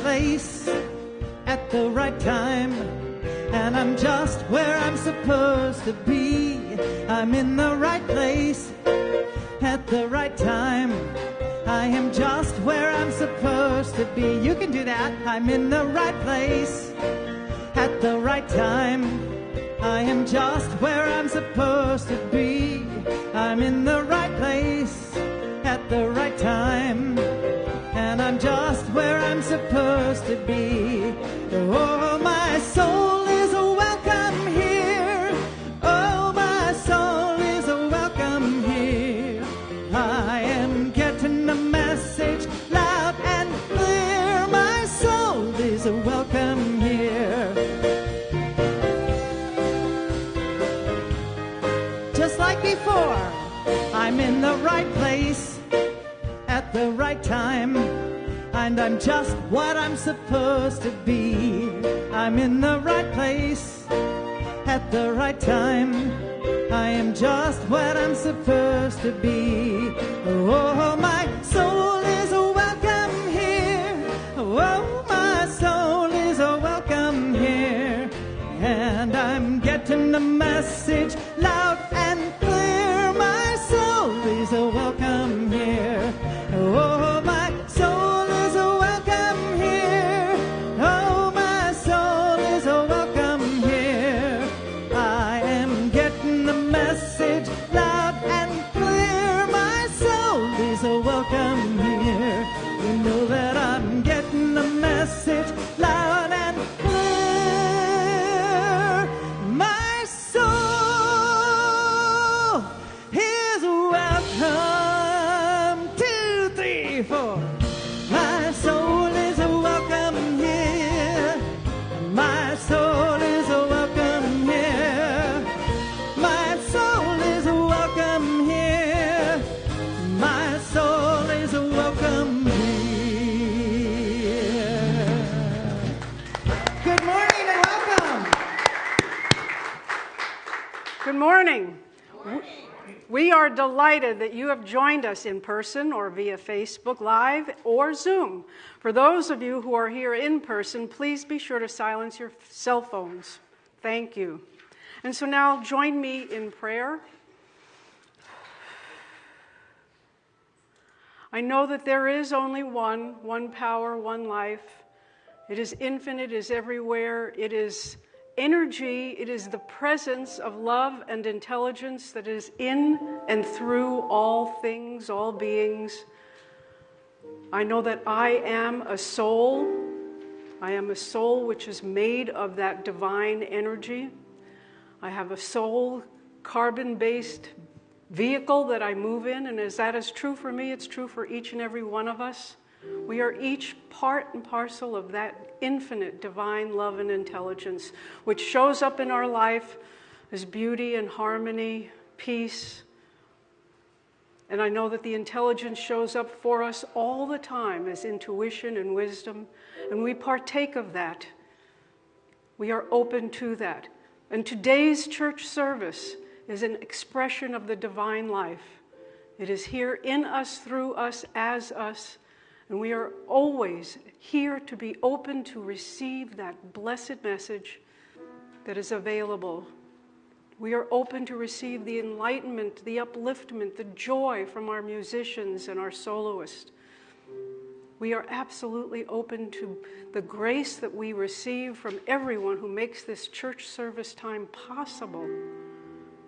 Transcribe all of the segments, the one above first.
Place at the right time, and I'm just where I'm supposed to be. I'm in the right place at the right time. I am just where I'm supposed to be. You can do that. I'm in the right place at the right time. I am just where I'm supposed to be. I'm in the right place at the right time. I'm just where I'm supposed to be. And I'm just what I'm supposed to be. I'm in the right place at the right time. I am just what I'm supposed to be. Oh, my soul is welcome here. Oh, my soul is welcome here. And I'm getting the message loud and clear. Good morning. We are delighted that you have joined us in person or via Facebook Live or Zoom. For those of you who are here in person, please be sure to silence your cell phones. Thank you. And so now join me in prayer. I know that there is only one, one power, one life. It is infinite, it is everywhere. It is energy, it is the presence of love and intelligence that is in and through all things, all beings. I know that I am a soul. I am a soul which is made of that divine energy. I have a soul carbon based vehicle that I move in, and as that is true for me, it's true for each and every one of us. We are each part and parcel of that infinite divine love and intelligence, which shows up in our life as beauty and harmony, peace. And I know that the intelligence shows up for us all the time as intuition and wisdom, and we partake of that. We are open to that. And today's church service is an expression of the divine life. It is here in us, through us, as us, and we are always here to be open to receive that blessed message that is available. We are open to receive the enlightenment, the upliftment, the joy from our musicians and our soloists. We are absolutely open to the grace that we receive from everyone who makes this church service time possible.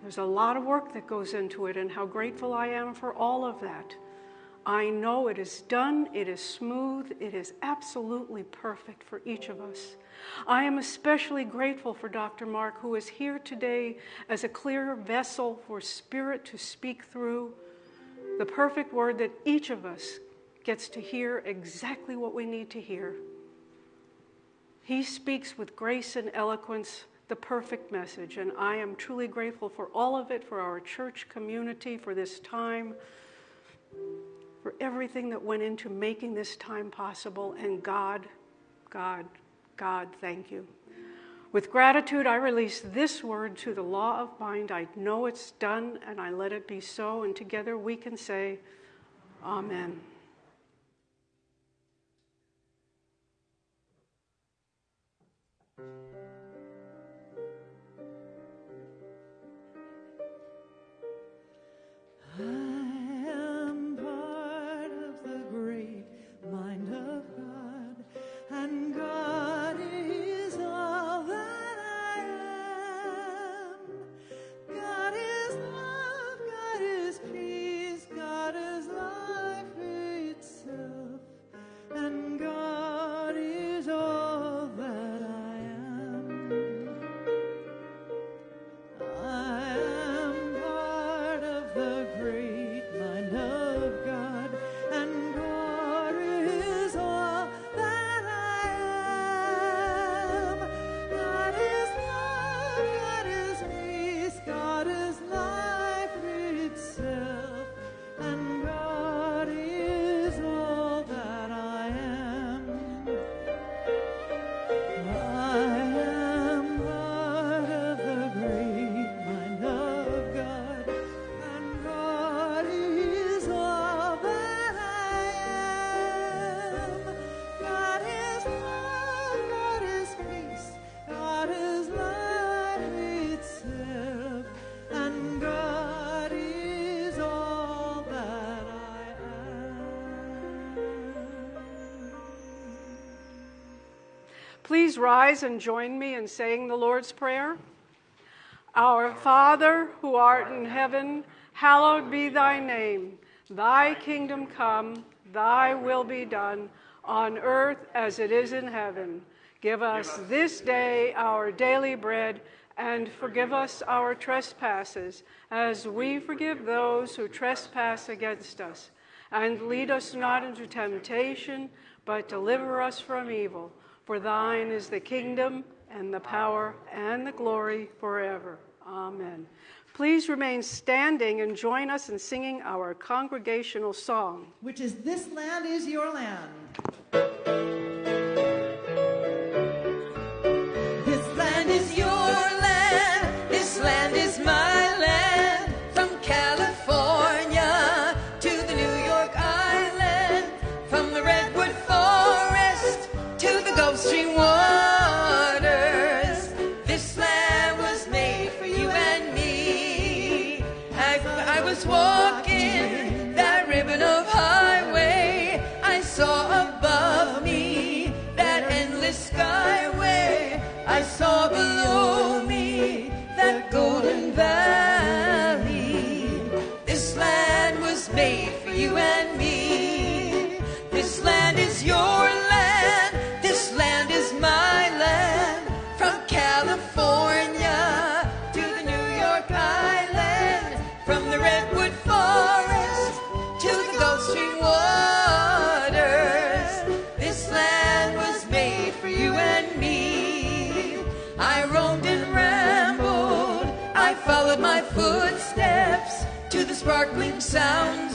There's a lot of work that goes into it, and how grateful I am for all of that. I know it is done, it is smooth, it is absolutely perfect for each of us. I am especially grateful for Dr. Mark, who is here today as a clear vessel for Spirit to speak through the perfect word that each of us gets to hear exactly what we need to hear. He speaks with grace and eloquence the perfect message, and I am truly grateful for all of it, for our church community, for this time everything that went into making this time possible. And God, God, God, thank you. With gratitude, I release this word to the law of mind. I know it's done and I let it be so. And together we can say, Amen. Please rise and join me in saying the Lord's Prayer. Our Father, who art in heaven, hallowed be thy name. Thy kingdom come, thy will be done, on earth as it is in heaven. Give us this day our daily bread, and forgive us our trespasses, as we forgive those who trespass against us. And lead us not into temptation, but deliver us from evil. For thine is the kingdom and the power and the glory forever. Amen. Please remain standing and join us in singing our congregational song, which is This Land is Your Land. Sounds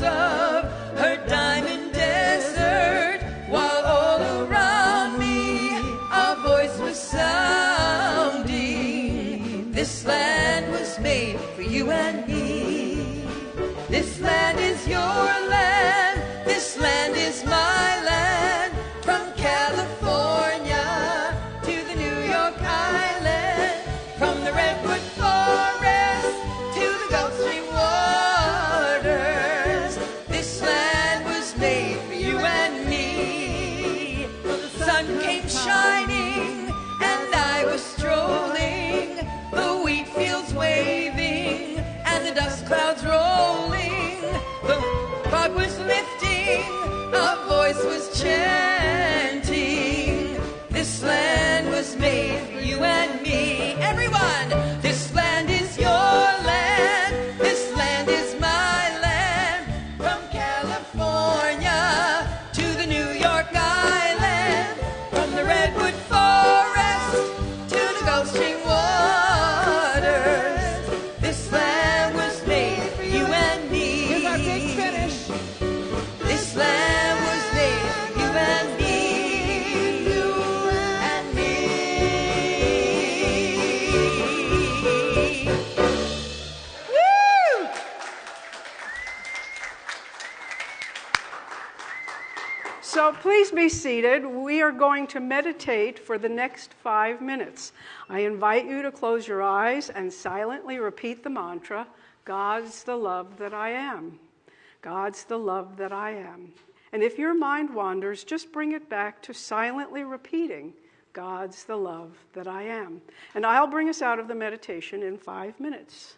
be seated. We are going to meditate for the next five minutes. I invite you to close your eyes and silently repeat the mantra God's the love that I am. God's the love that I am. And if your mind wanders, just bring it back to silently repeating God's the love that I am. And I'll bring us out of the meditation in five minutes.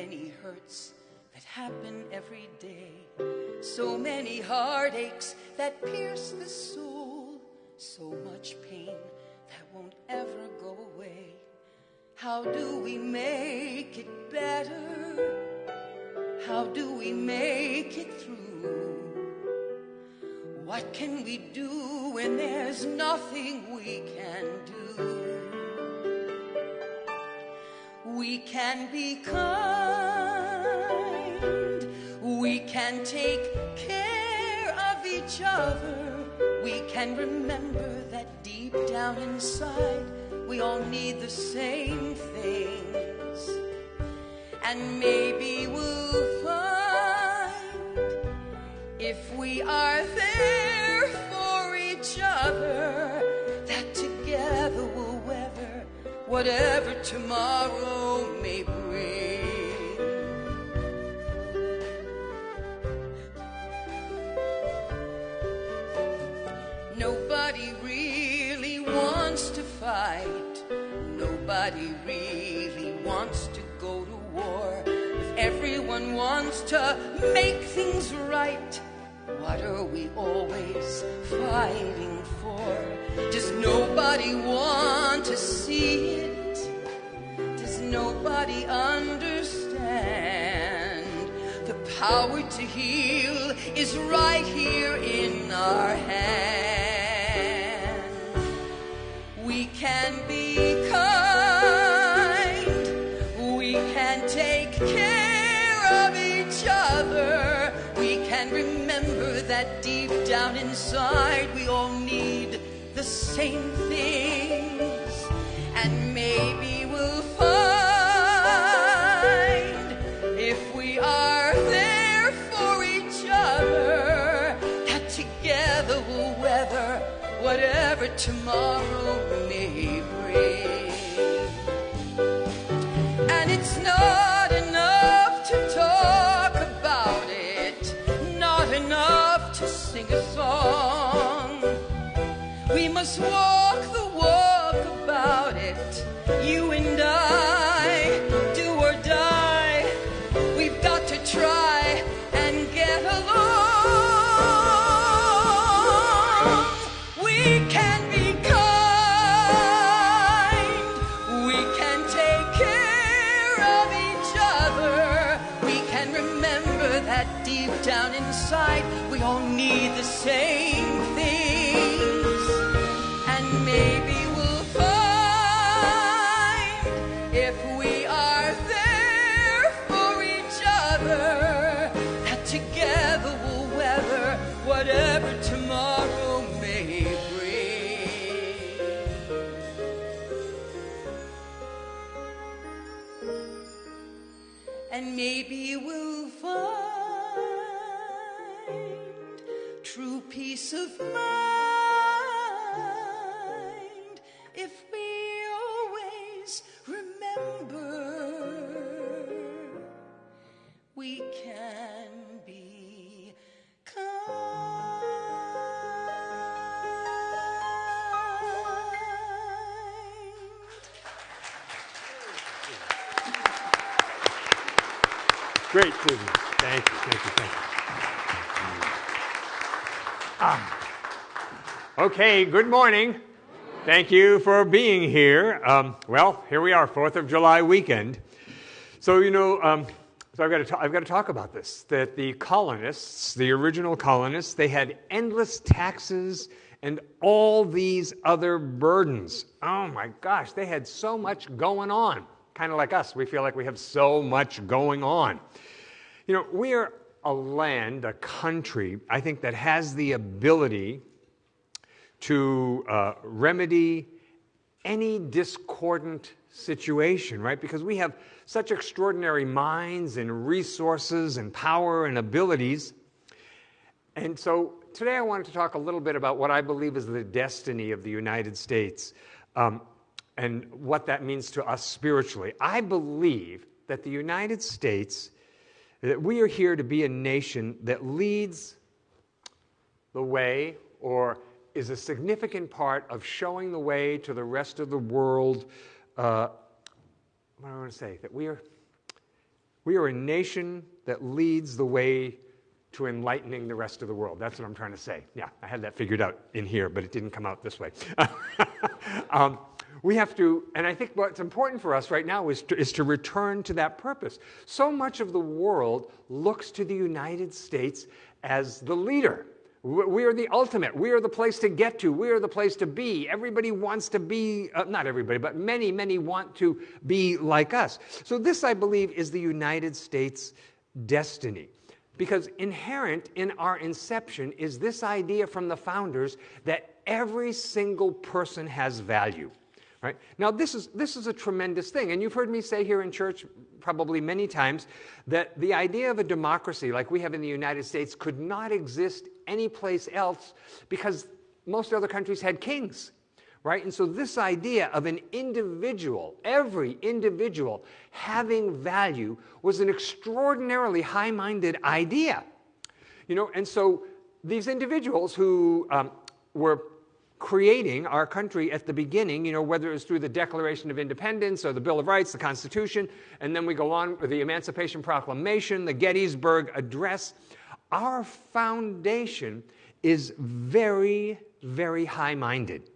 Many hurts that happen every day, so many heartaches that pierce the soul, so much pain that won't ever go away. How do we make it better? How do we make it through? What can we do when there's nothing we can do? We can be kind. We can take care of each other. We can remember that deep down inside we all need the same things. And maybe we'll find if we are there whatever tomorrow may bring. Nobody really wants to fight. Nobody really wants to go to war. If everyone wants to make things right, what are we always fighting for? Does nobody want to see it? Does nobody understand? The power to heal is right here in our hand. We all need the same things. And maybe we'll find if we are there for each other that together we'll weather whatever tomorrow Must Maybe Okay, good morning. Thank you for being here. Um, well, here we are, 4th of July weekend. So, you know, um, so I've got, to I've got to talk about this that the colonists, the original colonists, they had endless taxes and all these other burdens. Oh my gosh, they had so much going on. Kind of like us, we feel like we have so much going on. You know, we are a land, a country, I think, that has the ability to uh, remedy any discordant situation, right? Because we have such extraordinary minds and resources and power and abilities. And so today I wanted to talk a little bit about what I believe is the destiny of the United States um, and what that means to us spiritually. I believe that the United States, that we are here to be a nation that leads the way or is a significant part of showing the way to the rest of the world. Uh, what do I want to say? That we are, we are a nation that leads the way to enlightening the rest of the world. That's what I'm trying to say. Yeah, I had that figured out in here, but it didn't come out this way. um, we have to, and I think what's important for us right now is to, is to return to that purpose. So much of the world looks to the United States as the leader. We are the ultimate. We are the place to get to. We are the place to be. Everybody wants to be, uh, not everybody, but many, many want to be like us. So, this, I believe, is the United States' destiny. Because inherent in our inception is this idea from the founders that every single person has value. Right? Now, this is, this is a tremendous thing. And you've heard me say here in church probably many times that the idea of a democracy like we have in the United States could not exist anyplace else because most other countries had kings. Right? And so, this idea of an individual, every individual having value, was an extraordinarily high minded idea. You know, and so these individuals who um, were creating our country at the beginning, you know, whether it was through the Declaration of Independence or the Bill of Rights, the Constitution, and then we go on with the Emancipation Proclamation, the Gettysburg Address. Our foundation is very, very high minded,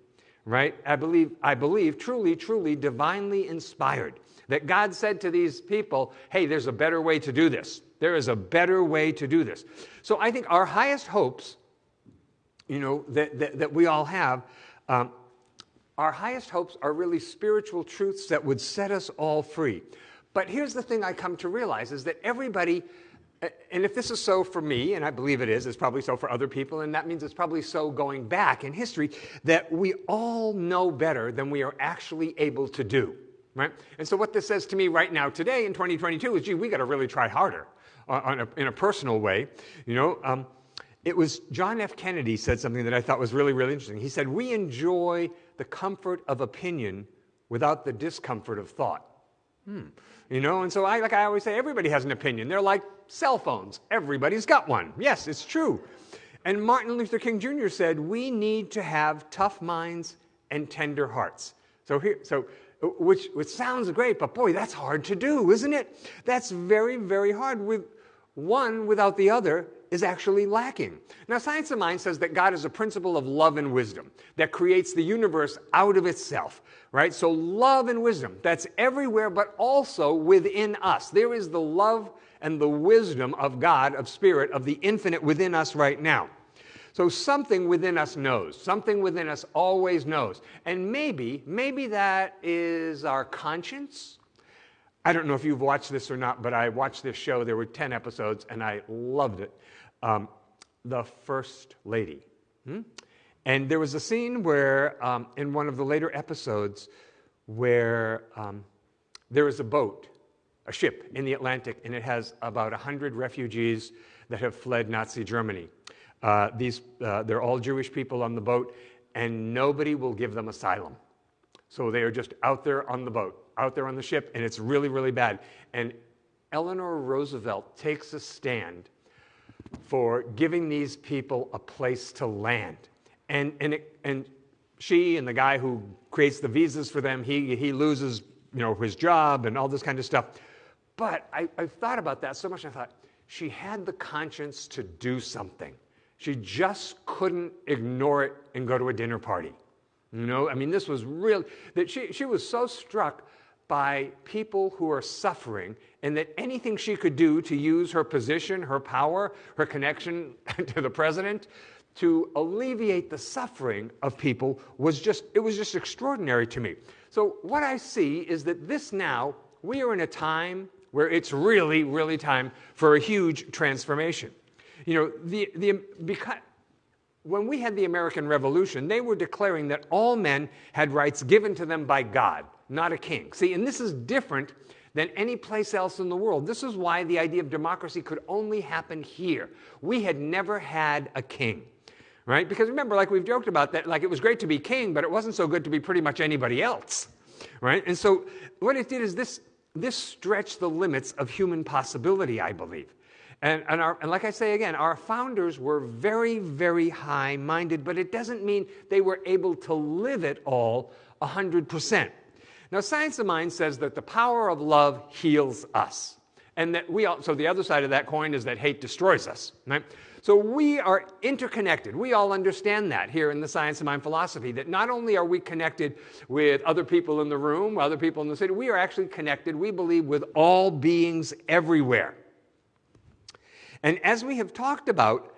right? I believe, I believe, truly, truly divinely inspired. That God said to these people, hey, there's a better way to do this. There is a better way to do this. So I think our highest hopes you know, that, that, that we all have, um, our highest hopes are really spiritual truths that would set us all free. But here's the thing I come to realize is that everybody, and if this is so for me, and I believe it is, it's probably so for other people, and that means it's probably so going back in history, that we all know better than we are actually able to do. Right? And so, what this says to me right now, today in 2022, is gee, we got to really try harder on a, in a personal way. You know, um, it was John F. Kennedy said something that I thought was really, really interesting. He said, We enjoy the comfort of opinion without the discomfort of thought. Hmm. You know, and so I, like I always say, everybody has an opinion. They're like cell phones. Everybody's got one. Yes, it's true. And Martin Luther King Jr. said, we need to have tough minds and tender hearts. So here, so which, which sounds great, but boy, that's hard to do, isn't it? That's very, very hard. With one without the other, is actually lacking. Now, Science of Mind says that God is a principle of love and wisdom that creates the universe out of itself, right? So, love and wisdom, that's everywhere, but also within us. There is the love and the wisdom of God, of Spirit, of the infinite within us right now. So, something within us knows, something within us always knows. And maybe, maybe that is our conscience. I don't know if you've watched this or not, but I watched this show. There were 10 episodes, and I loved it um, the First Lady. Hmm? And there was a scene where, um, in one of the later episodes, where um, there is a boat, a ship in the Atlantic, and it has about 100 refugees that have fled Nazi Germany. Uh, these, uh, they're all Jewish people on the boat, and nobody will give them asylum. So they are just out there on the boat, out there on the ship, and it's really, really bad. And Eleanor Roosevelt takes a stand for giving these people a place to land. And, and, it, and she and the guy who creates the visas for them, he, he loses you know, his job and all this kind of stuff. But I, I thought about that so much, I thought, she had the conscience to do something. She just couldn't ignore it and go to a dinner party. You know, I mean, this was real, that she, she was so struck by people who are suffering, and that anything she could do to use her position, her power, her connection to the president to alleviate the suffering of people was just it was just extraordinary to me. So what I see is that this now we are in a time where it's really really time for a huge transformation. You know, the the because when we had the American Revolution, they were declaring that all men had rights given to them by God not a king. See, and this is different than any place else in the world. This is why the idea of democracy could only happen here. We had never had a king, right? Because remember, like we've joked about that, like it was great to be king, but it wasn't so good to be pretty much anybody else, right? And so what it did is this, this stretched the limits of human possibility, I believe. And, and, our, and like I say again, our founders were very, very high minded, but it doesn't mean they were able to live it all 100%. Now, Science of Mind says that the power of love heals us. And that we all, so the other side of that coin is that hate destroys us, right? So we are interconnected. We all understand that here in the Science of Mind philosophy, that not only are we connected with other people in the room, other people in the city, we are actually connected, we believe, with all beings everywhere. And as we have talked about,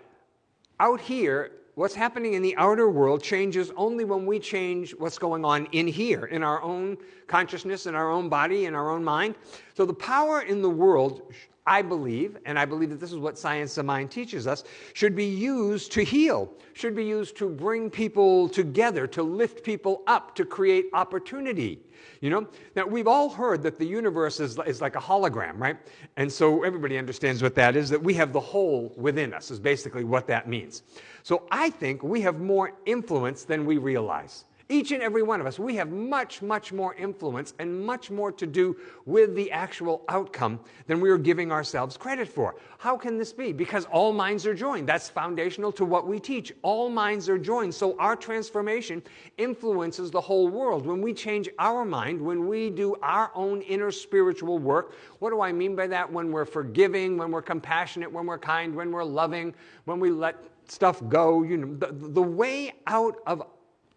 out here, what's happening in the outer world changes only when we change what's going on in here, in our own consciousness, in our own body, in our own mind. So the power in the world I believe, and I believe that this is what Science of Mind teaches us, should be used to heal, should be used to bring people together, to lift people up, to create opportunity. You know? Now, we've all heard that the universe is, is like a hologram, right? And so everybody understands what that is, that we have the whole within us, is basically what that means. So I think we have more influence than we realize. Each and every one of us, we have much, much more influence and much more to do with the actual outcome than we are giving ourselves credit for. How can this be? Because all minds are joined. That's foundational to what we teach. All minds are joined. So our transformation influences the whole world. When we change our mind, when we do our own inner spiritual work, what do I mean by that? When we're forgiving, when we're compassionate, when we're kind, when we're loving, when we let stuff go, you know, the, the way out of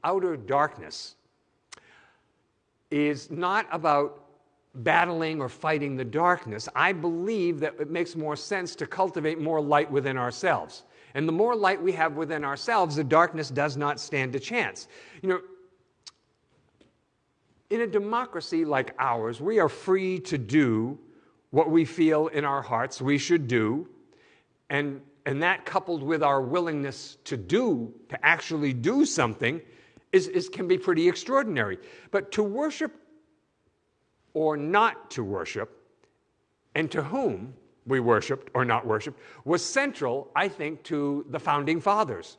outer darkness is not about battling or fighting the darkness. I believe that it makes more sense to cultivate more light within ourselves. And the more light we have within ourselves, the darkness does not stand a chance. You know, in a democracy like ours, we are free to do what we feel in our hearts we should do. And, and that coupled with our willingness to do, to actually do something, is, is, can be pretty extraordinary. But to worship or not to worship, and to whom we worshiped or not worshiped, was central, I think, to the founding fathers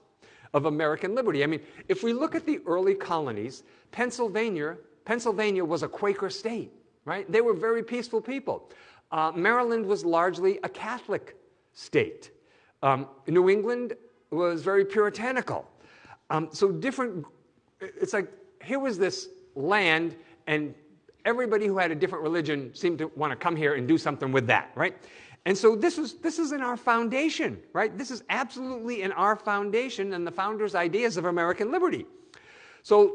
of American liberty. I mean, if we look at the early colonies, Pennsylvania, Pennsylvania was a Quaker state, right? They were very peaceful people. Uh, Maryland was largely a Catholic state. Um, New England was very puritanical. Um, so different it's like here was this land, and everybody who had a different religion seemed to want to come here and do something with that, right? And so this is this is in our foundation, right? This is absolutely in our foundation and the founders' ideas of American liberty. So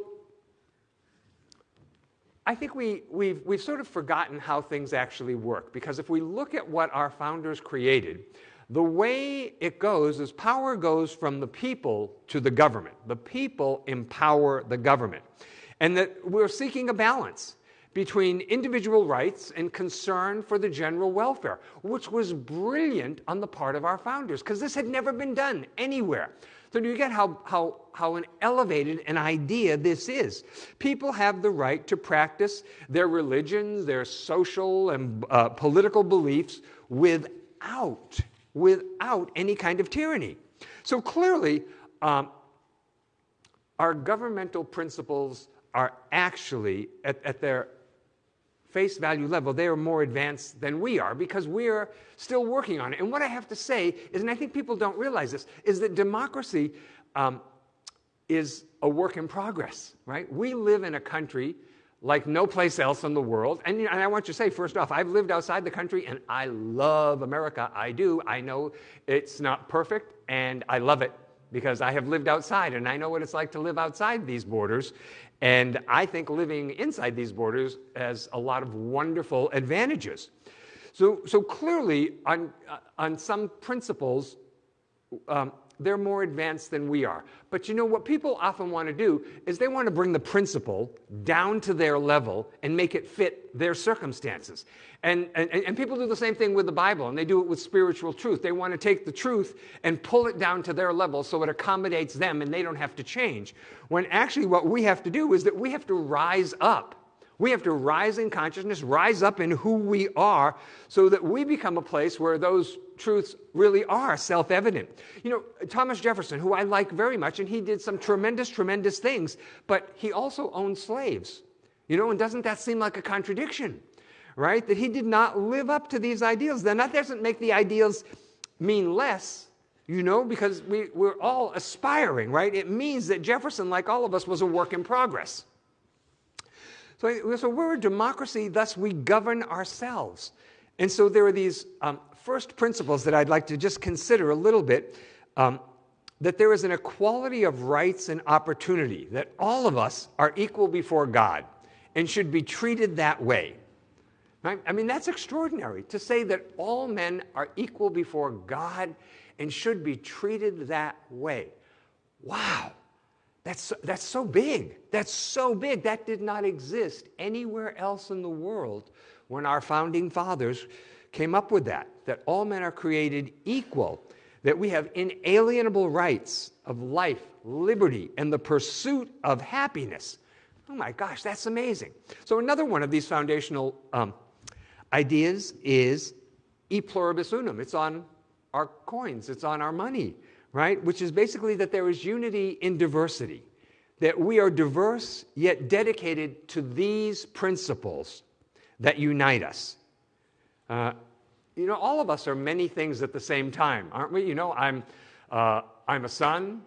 I think we, we've, we've sort of forgotten how things actually work because if we look at what our founders created, the way it goes is power goes from the people to the government. The people empower the government. And that we're seeking a balance between individual rights and concern for the general welfare, which was brilliant on the part of our founders, because this had never been done anywhere. So, do you get how, how, how an elevated an idea this is? People have the right to practice their religions, their social and uh, political beliefs without without any kind of tyranny. So clearly, um, our governmental principles are actually, at, at their face value level, they are more advanced than we are because we are still working on it. And what I have to say is, and I think people don't realize this, is that democracy um, is a work in progress, right? We live in a country like no place else in the world. And, and, I want you to say, first off, I've lived outside the country and I love America. I do. I know it's not perfect and I love it because I have lived outside and I know what it's like to live outside these borders. And I think living inside these borders has a lot of wonderful advantages. So, so clearly, on, on some principles, um, they're more advanced than we are. But you know what people often want to do is they want to bring the principle down to their level and make it fit their circumstances. And, and, and people do the same thing with the Bible, and they do it with spiritual truth. They want to take the truth and pull it down to their level so it accommodates them and they don't have to change. When actually, what we have to do is that we have to rise up we have to rise in consciousness, rise up in who we are, so that we become a place where those truths really are self evident. You know, Thomas Jefferson, who I like very much, and he did some tremendous, tremendous things, but he also owned slaves. You know, and doesn't that seem like a contradiction? Right? That he did not live up to these ideals. Then that doesn't make the ideals mean less, you know, because we, we're all aspiring, right? It means that Jefferson, like all of us, was a work in progress. So, so we're a democracy, thus we govern ourselves. And so there are these um, first principles that I'd like to just consider a little bit. Um, that there is an equality of rights and opportunity, that all of us are equal before God and should be treated that way. Right? I mean, that's extraordinary to say that all men are equal before God and should be treated that way. Wow, that's, that's so big. That's so big. That did not exist anywhere else in the world when our founding fathers came up with that, that all men are created equal that we have inalienable rights of life, liberty, and the pursuit of happiness. Oh my gosh, that's amazing. So, another one of these foundational um, ideas is e pluribus unum. It's on our coins, it's on our money, right? Which is basically that there is unity in diversity, that we are diverse yet dedicated to these principles that unite us. Uh, you know, all of us are many things at the same time, aren't we? You know, I'm, uh, I'm a son,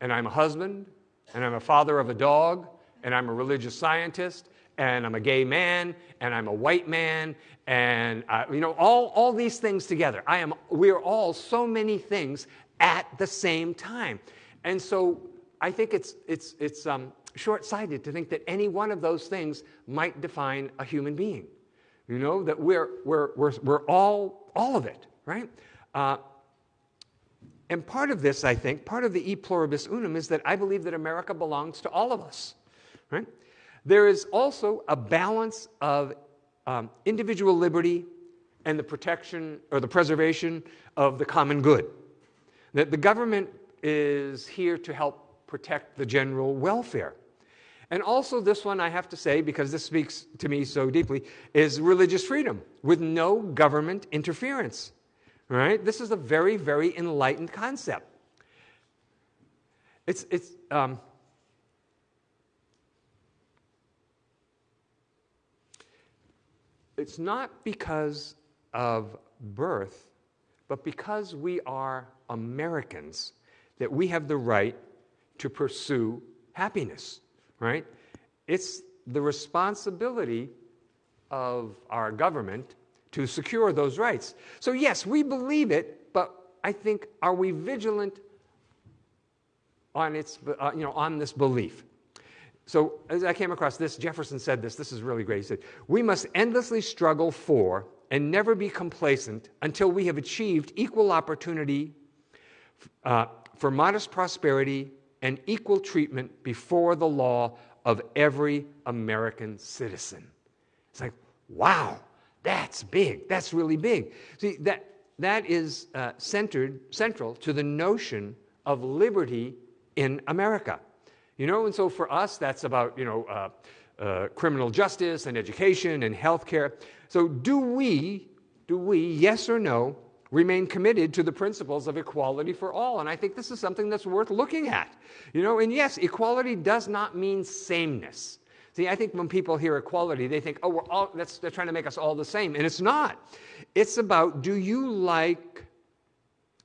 and I'm a husband, and I'm a father of a dog, and I'm a religious scientist, and I'm a gay man, and I'm a white man, and uh, you know, all, all these things together. I am, we are all so many things at the same time. And so I think it's, it's, it's um, short sighted to think that any one of those things might define a human being. You know, that we're, we're, we're, we're all, all of it, right? Uh, and part of this, I think, part of the e pluribus unum is that I believe that America belongs to all of us, right? There is also a balance of um, individual liberty and the protection or the preservation of the common good. That the government is here to help protect the general welfare. And also, this one I have to say, because this speaks to me so deeply, is religious freedom with no government interference. Right? This is a very, very enlightened concept. It's, it's, um, it's not because of birth, but because we are Americans that we have the right to pursue happiness right? It's the responsibility of our government to secure those rights. So, yes, we believe it, but I think, are we vigilant on, its, uh, you know, on this belief? So, as I came across this, Jefferson said this, this is really great. He said, We must endlessly struggle for and never be complacent until we have achieved equal opportunity uh, for modest prosperity and equal treatment before the law of every American citizen. It's like, wow, that's big. That's really big. See, that, that is uh, centered, central to the notion of liberty in America. You know, and so for us, that's about, you know, uh, uh, criminal justice and education and health care. So do we, do we, yes or no, remain committed to the principles of equality for all. And I think this is something that's worth looking at. You know, and yes, equality does not mean sameness. See, I think when people hear equality, they think, oh, we're all, that's, they're trying to make us all the same. And it's not. It's about do you like,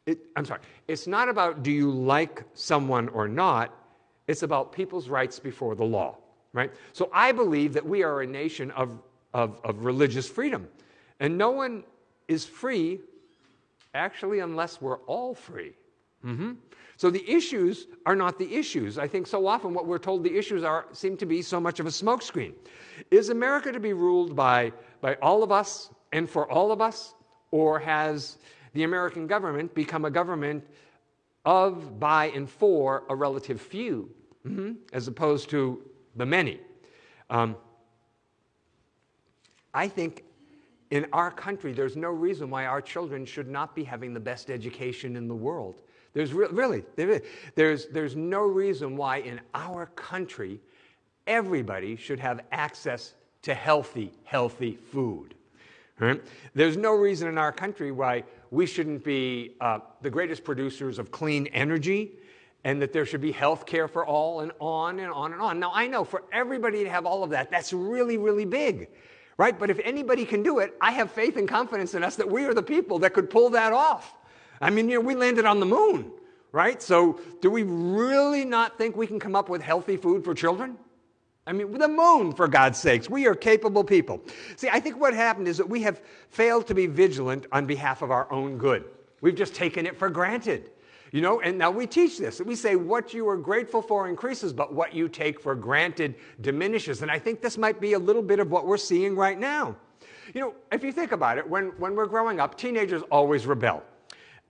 it, I'm sorry, it's not about do you like someone or not. It's about people's rights before the law, right? So I believe that we are a nation of, of, of religious freedom. And no one is free Actually, unless we're all free. Mm-hmm. So the issues are not the issues. I think so often what we're told the issues are seem to be so much of a smokescreen. Is America to be ruled by, by all of us and for all of us? Or has the American government become a government of, by, and for a relative few, mm-hmm, as opposed to the many? Um, I think in our country, there's no reason why our children should not be having the best education in the world. There's re- really, there's, there's no reason why in our country everybody should have access to healthy, healthy food. Right? There's no reason in our country why we shouldn't be uh, the greatest producers of clean energy and that there should be health care for all and on and on and on. Now, I know for everybody to have all of that, that's really, really big right? But if anybody can do it, I have faith and confidence in us that we are the people that could pull that off. I mean, you know, we landed on the moon, right? So, do we really not think we can come up with healthy food for children? I mean, with the moon, for God's sakes. We are capable people. See, I think what happened is that we have failed to be vigilant on behalf of our own good. We've just taken it for granted. You know, and now we teach this. We say what you are grateful for increases, but what you take for granted diminishes. And I think this might be a little bit of what we're seeing right now. You know, if you think about it, when, when we're growing up, teenagers always rebel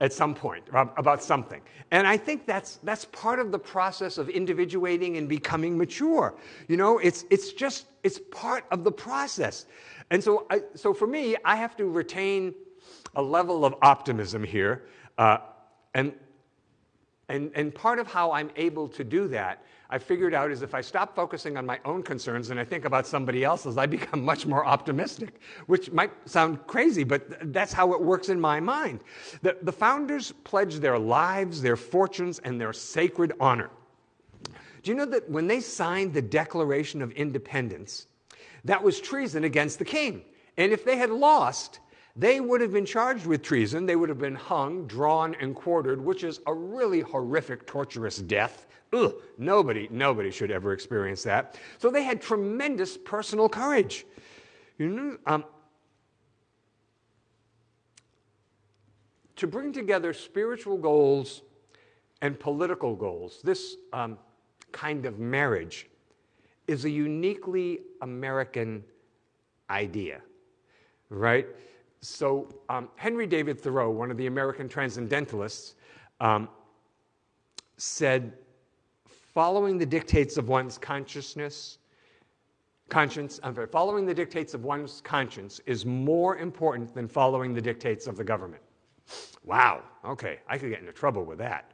at some point about something. And I think that's, that's part of the process of individuating and becoming mature. You know, it's, it's just, it's part of the process. And so, I, so for me, I have to retain a level of optimism here. Uh, and, and, and part of how I'm able to do that I figured out is if I stop focusing on my own concerns and I think about somebody else's, I become much more optimistic, which might sound crazy, but that's how it works in my mind. The, the founders pledged their lives, their fortunes, and their sacred honor. Do you know that when they signed the Declaration of Independence, that was treason against the king? And if they had lost, they would have been charged with treason. They would have been hung, drawn, and quartered, which is a really horrific, torturous death. Ugh, nobody, nobody should ever experience that. So they had tremendous personal courage. You know, um, to bring together spiritual goals and political goals, this um, kind of marriage is a uniquely American idea, right? So, um, Henry David Thoreau, one of the American transcendentalists, um, said following the dictates of one's consciousness, conscience, I'm sorry, following the dictates of one's conscience is more important than following the dictates of the government. Wow, okay, I could get into trouble with that.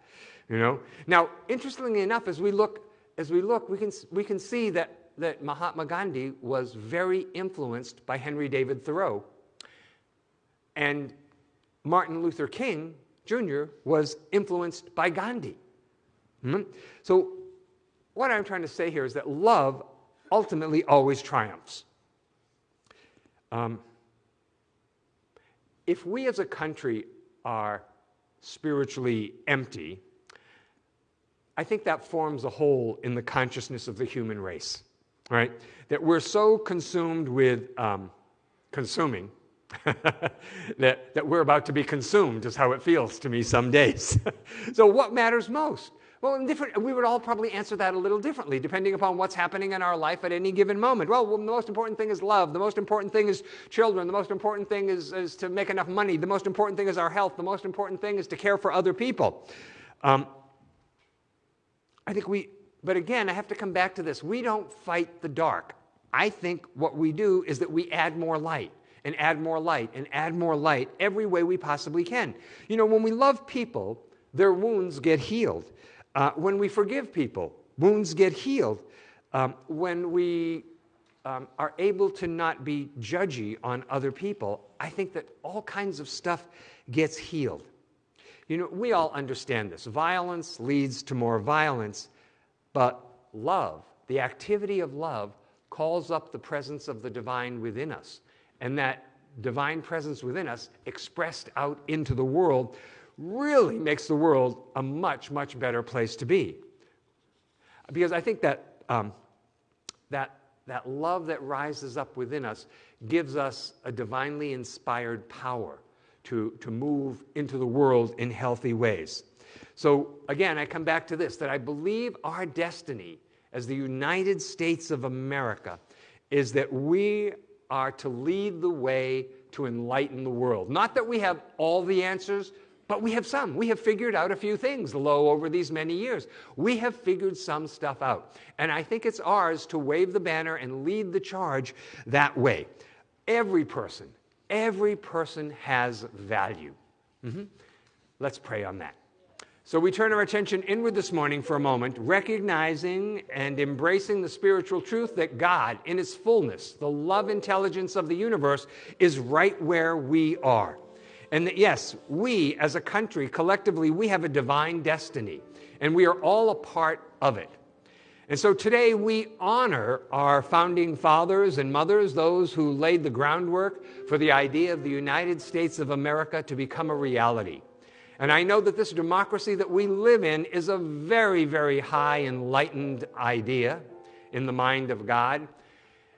You know? Now, interestingly enough, as we look, as we look, we can, we can see that, that Mahatma Gandhi was very influenced by Henry David Thoreau. And Martin Luther King Jr. was influenced by Gandhi. Mm-hmm. So what I'm trying to say here is that love ultimately always triumphs. Um, if we as a country are spiritually empty, I think that forms a hole in the consciousness of the human race, right? That we're so consumed with um, consuming that, that we're about to be consumed, is how it feels to me some days. so, what matters most? Well, different, we would all probably answer that a little differently, depending upon what's happening in our life at any given moment. Well, well the most important thing is love. The most important thing is children. The most important thing is, is to make enough money. The most important thing is our health. The most important thing is to care for other people. Um, I think we, but again, I have to come back to this. We don't fight the dark. I think what we do is that we add more light and add more light and add more light every way we possibly can. You know, when we love people, their wounds get healed. Uh, when we forgive people, wounds get healed. Um, when we um, are able to not be judgy on other people, I think that all kinds of stuff gets healed. You know, we all understand this. Violence leads to more violence, but love, the activity of love, calls up the presence of the divine within us. And that divine presence within us, expressed out into the world, really makes the world a much, much better place to be. Because I think that, um, that, that love that rises up within us gives us a divinely inspired power to, to move into the world in healthy ways. So, again, I come back to this that I believe our destiny as the United States of America is that we are to lead the way to enlighten the world. Not that we have all the answers, but we have some. We have figured out a few things low over these many years. We have figured some stuff out. And I think it's ours to wave the banner and lead the charge that way. Every person, every person has value. Mm-hmm. Let's pray on that. So we turn our attention inward this morning for a moment, recognizing and embracing the spiritual truth that God, in His fullness, the love intelligence of the universe, is right where we are. And that, yes, we as a country, collectively, we have a divine destiny, and we are all a part of it. And so today we honor our founding fathers and mothers, those who laid the groundwork for the idea of the United States of America to become a reality. And I know that this democracy that we live in is a very, very high enlightened idea in the mind of God.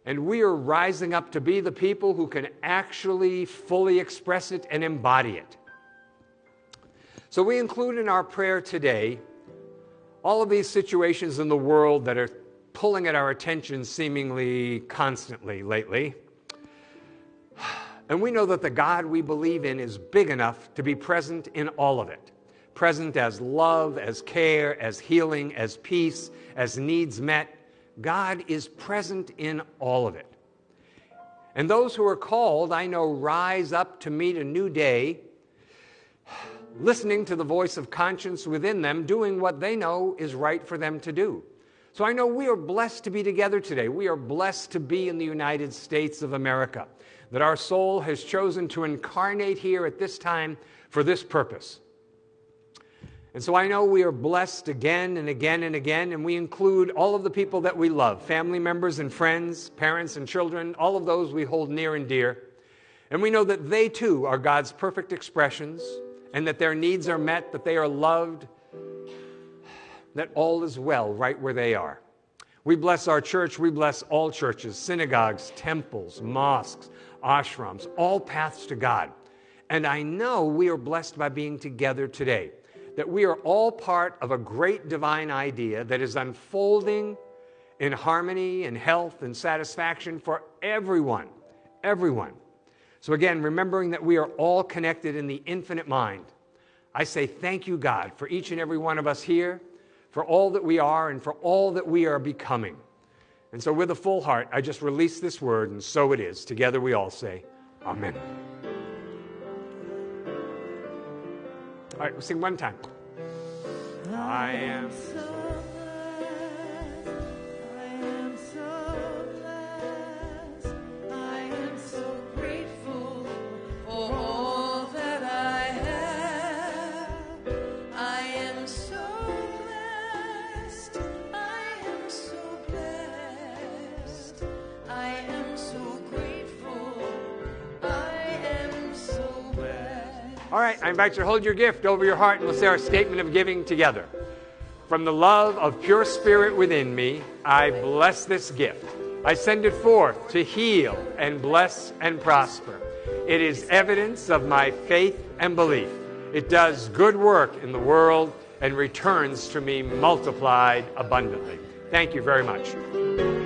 And we are rising up to be the people who can actually fully express it and embody it. So we include in our prayer today all of these situations in the world that are pulling at our attention seemingly constantly lately. And we know that the God we believe in is big enough to be present in all of it present as love, as care, as healing, as peace, as needs met. God is present in all of it. And those who are called, I know, rise up to meet a new day, listening to the voice of conscience within them, doing what they know is right for them to do. So I know we are blessed to be together today. We are blessed to be in the United States of America that our soul has chosen to incarnate here at this time for this purpose. And so I know we are blessed again and again and again, and we include all of the people that we love family members and friends, parents and children, all of those we hold near and dear. And we know that they too are God's perfect expressions, and that their needs are met, that they are loved, that all is well right where they are. We bless our church, we bless all churches, synagogues, temples, mosques, ashrams, all paths to God. And I know we are blessed by being together today, that we are all part of a great divine idea that is unfolding in harmony and health and satisfaction for everyone. Everyone. So, again, remembering that we are all connected in the infinite mind, I say thank you, God, for each and every one of us here, for all that we are, and for all that we are becoming. And so, with a full heart, I just release this word, and so it is. Together we all say, Amen. All right, we'll sing one time. I am so All right, I invite you to hold your gift over your heart and we'll say our statement of giving together. From the love of pure spirit within me, I bless this gift. I send it forth to heal and bless and prosper. It is evidence of my faith and belief. It does good work in the world and returns to me multiplied abundantly. Thank you very much.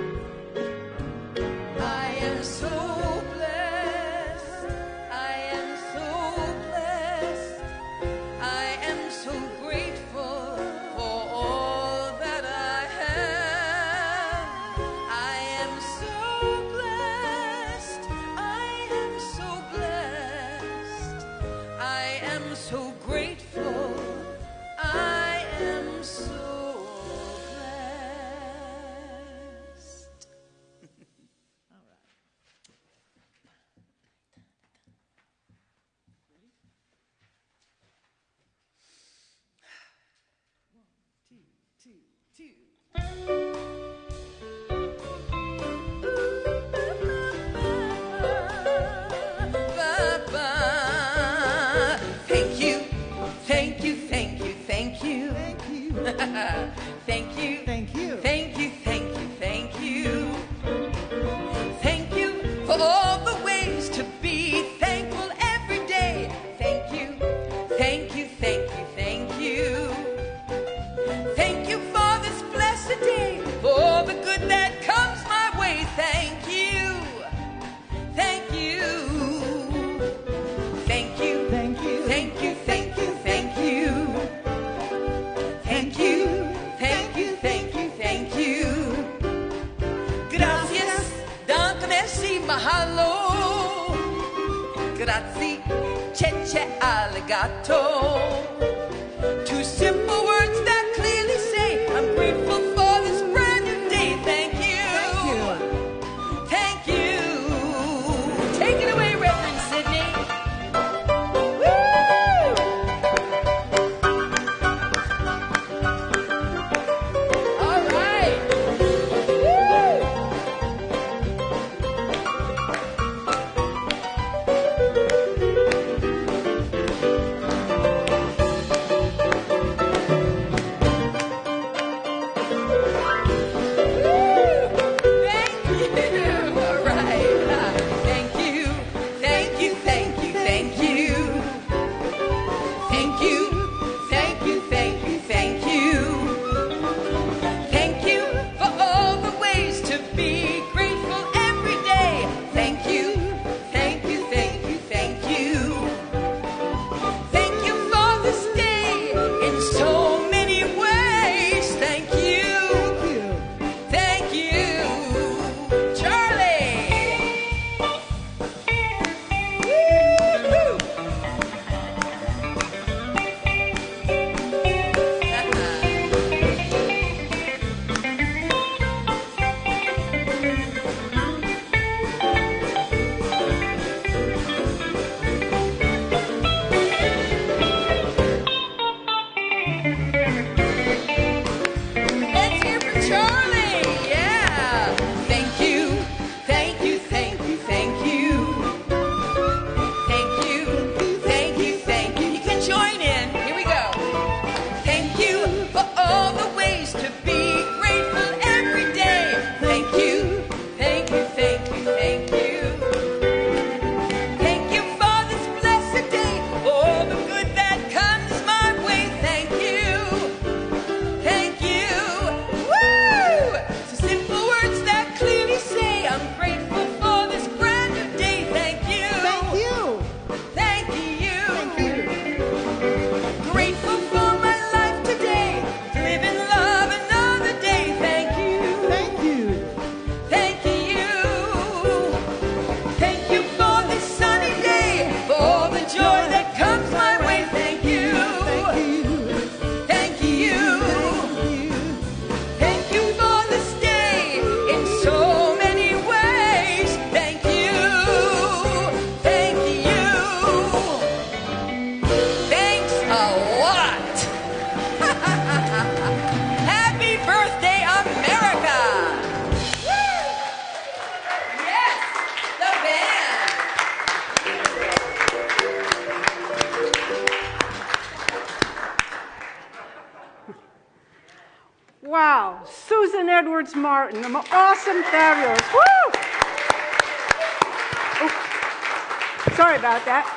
Sorry about that.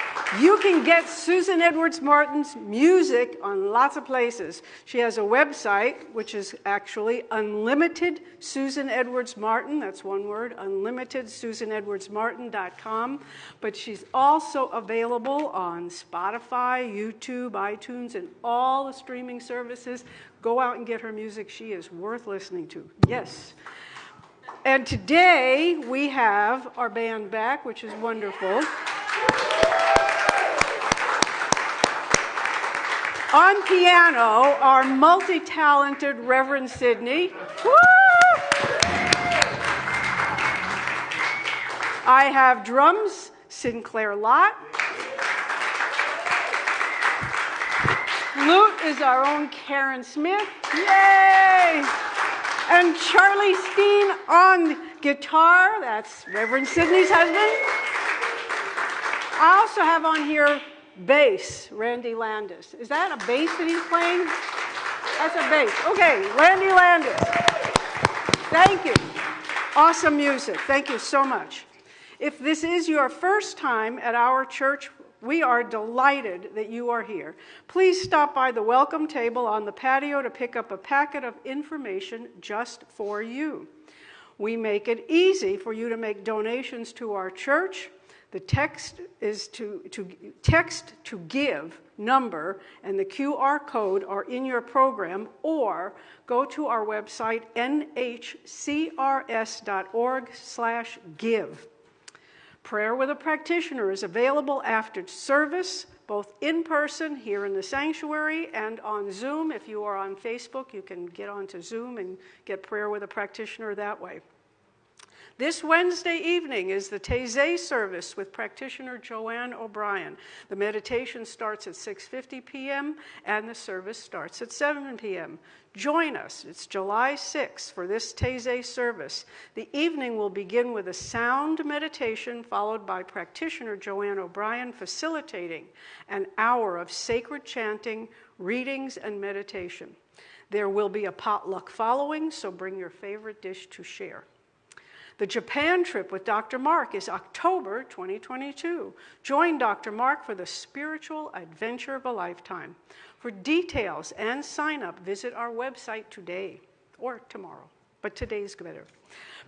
You can get Susan Edwards Martin's music on lots of places. She has a website, which is actually Unlimited Susan Edwards Martin. That's one word, unlimitedsusanedwardsmartin.com. But she's also available on Spotify, YouTube, iTunes, and all the streaming services. Go out and get her music. She is worth listening to. Yes. And today we have our band back, which is wonderful. On piano, our multi talented Reverend Sidney. I have drums, Sinclair Lott. Lute is our own Karen Smith. Yay! And Charlie Steen on guitar. That's Reverend Sidney's husband. I also have on here bass, Randy Landis. Is that a bass that he's playing? That's a bass. Okay, Randy Landis. Thank you. Awesome music. Thank you so much. If this is your first time at our church, we are delighted that you are here. Please stop by the welcome table on the patio to pick up a packet of information just for you. We make it easy for you to make donations to our church. The text is to, to text to give number and the QR code are in your program, or go to our website nhcrs.org/give. Prayer with a practitioner is available after service, both in person here in the sanctuary and on Zoom. If you are on Facebook, you can get onto Zoom and get prayer with a practitioner that way. This Wednesday evening is the Taizé service with practitioner Joanne O'Brien. The meditation starts at 6:50 p.m. and the service starts at 7 p.m. Join us. It's July 6th for this Taizé service. The evening will begin with a sound meditation followed by practitioner Joanne O'Brien facilitating an hour of sacred chanting, readings and meditation. There will be a potluck following, so bring your favorite dish to share. The Japan trip with Dr. Mark is October 2022. Join Dr. Mark for the spiritual adventure of a lifetime. For details and sign up, visit our website today or tomorrow, but today's better.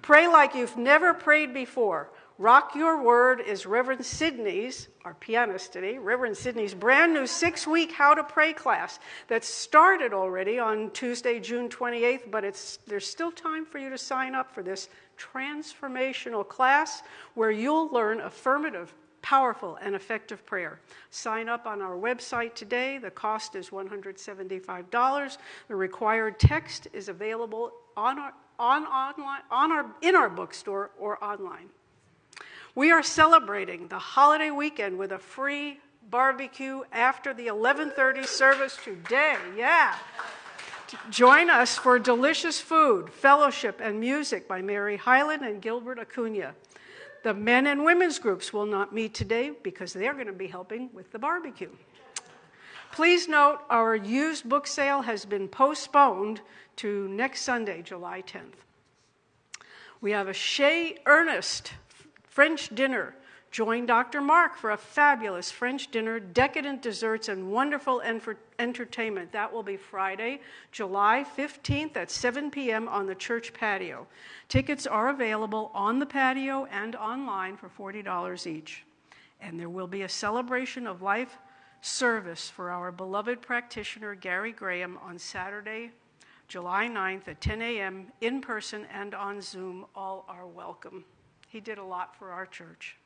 Pray like you've never prayed before. Rock Your Word is Reverend Sidney's, our pianist today, Reverend Sidney's brand new six week How to Pray class that started already on Tuesday, June 28th, but it's, there's still time for you to sign up for this transformational class where you'll learn affirmative, powerful, and effective prayer. Sign up on our website today. The cost is $175. The required text is available on our, on, online, on our, in our bookstore or online. We are celebrating the holiday weekend with a free barbecue after the 11:30 service today. Yeah. Join us for delicious food, fellowship, and music by Mary Hyland and Gilbert Acuna. The men and women's groups will not meet today because they're going to be helping with the barbecue. Please note our used book sale has been postponed to next Sunday, July 10th. We have a Chez Ernest French dinner Join Dr. Mark for a fabulous French dinner, decadent desserts, and wonderful entertainment. That will be Friday, July 15th at 7 p.m. on the church patio. Tickets are available on the patio and online for $40 each. And there will be a celebration of life service for our beloved practitioner Gary Graham on Saturday, July 9th at 10 a.m. in person and on Zoom. All are welcome. He did a lot for our church.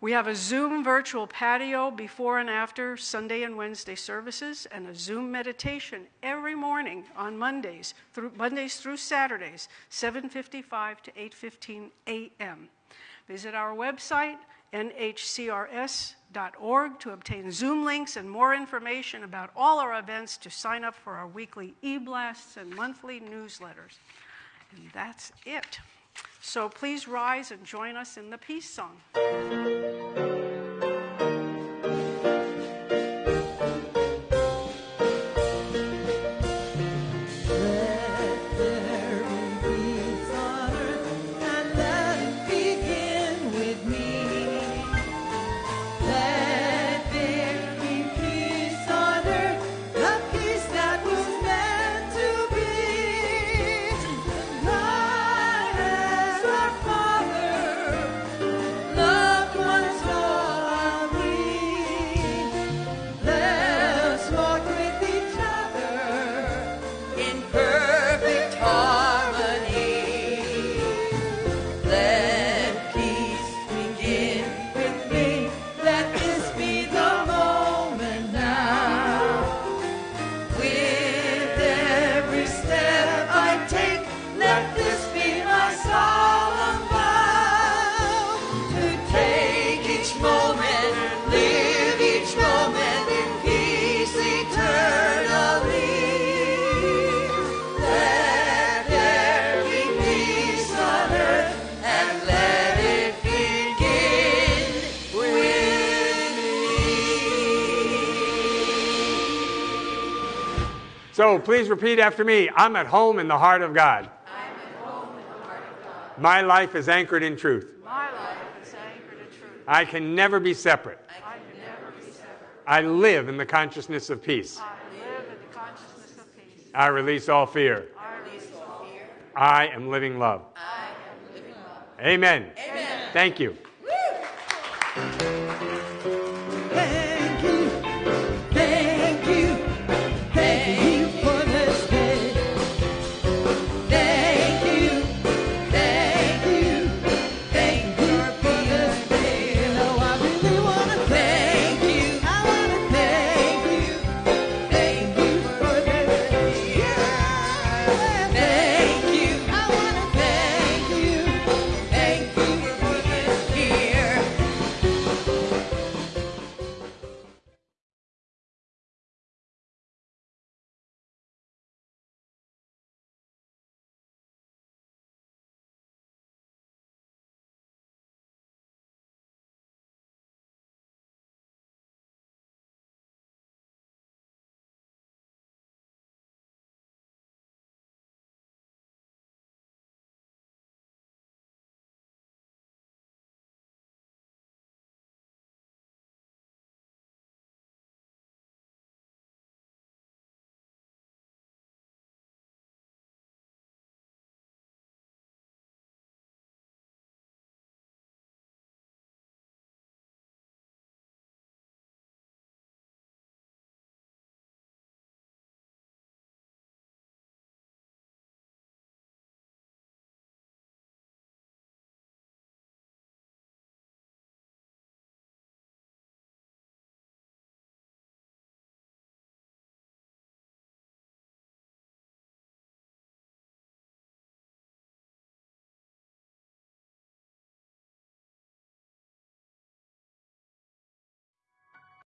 We have a Zoom virtual patio before and after Sunday and Wednesday services, and a Zoom meditation every morning on Mondays through Mondays through Saturdays, 7:55 to 8:15 a.m. Visit our website nhcrs.org to obtain Zoom links and more information about all our events to sign up for our weekly e-blasts and monthly newsletters. And that's it. So please rise and join us in the peace song. So please repeat after me I'm at home in the heart of God. Heart of God. My life is anchored in truth. My life is anchored in truth. I can never be separate. I can never be separate. I live in the consciousness of peace. I live in the consciousness of peace. I release all fear. I release all fear. I am living love. I am living love. Amen. Amen. Thank you.